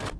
you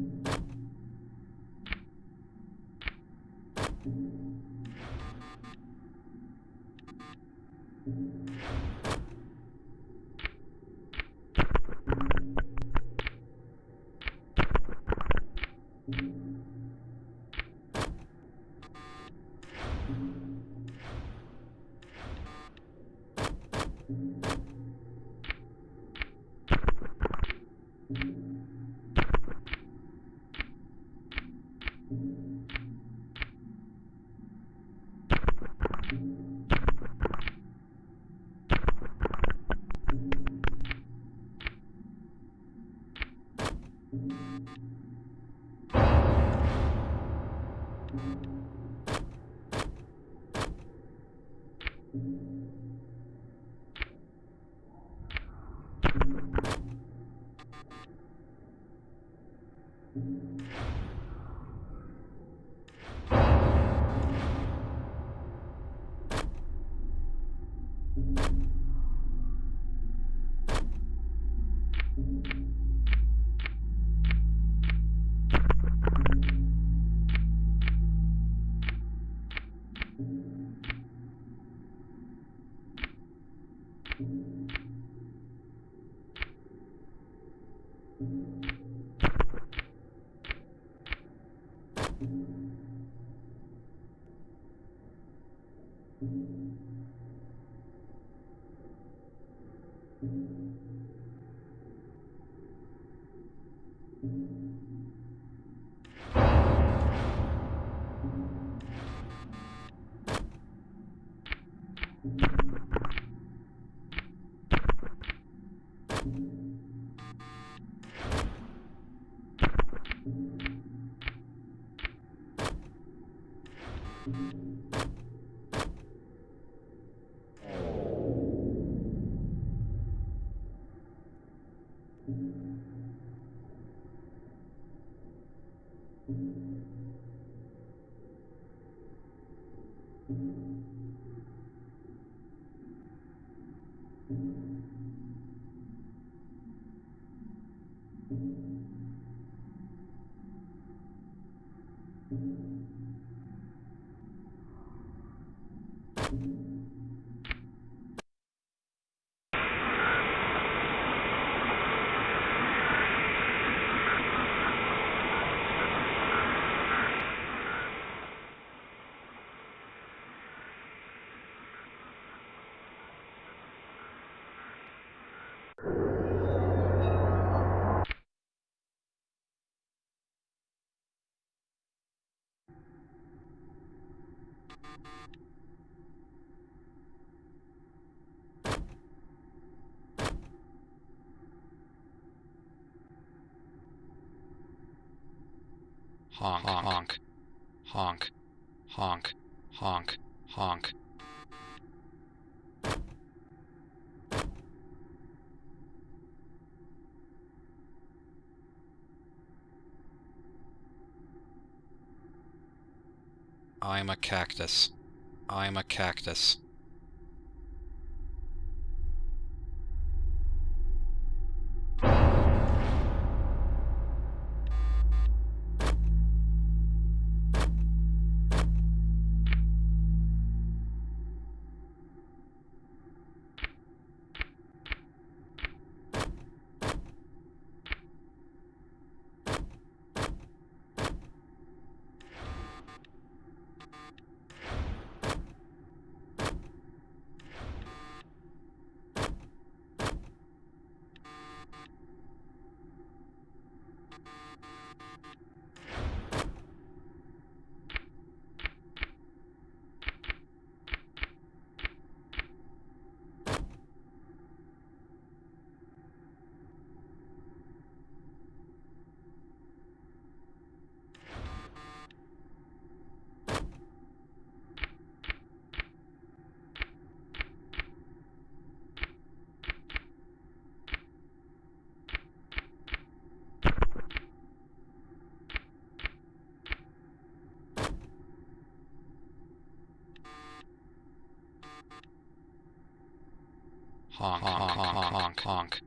you Thank you. honk, honk, honk, honk, honk, honk. I'm a cactus. I'm a cactus. Honk, honk, honk, honk, honk,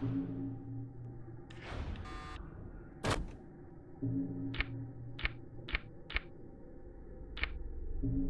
Thank you.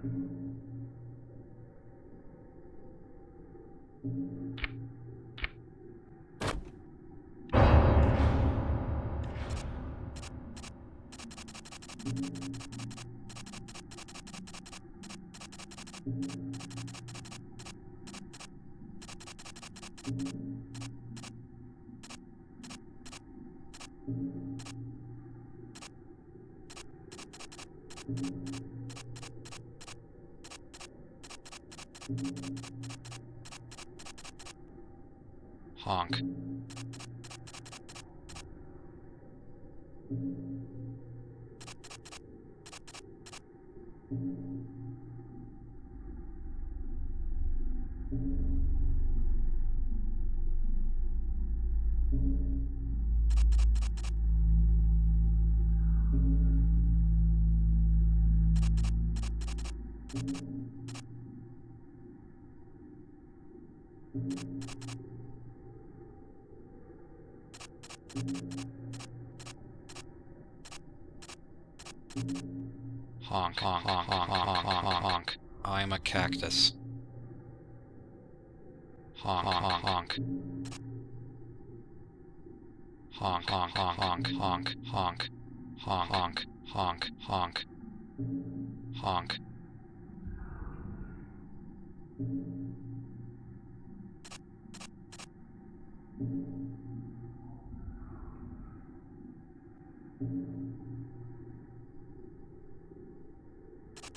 Thank you. Honk. honk, honk, honk, honk, honk, honk, honk. I'm a cactus. Honk, honk, honk. Honk, honk, honk, honk, honk, honk. Honk, honk, honk, honk. Honk.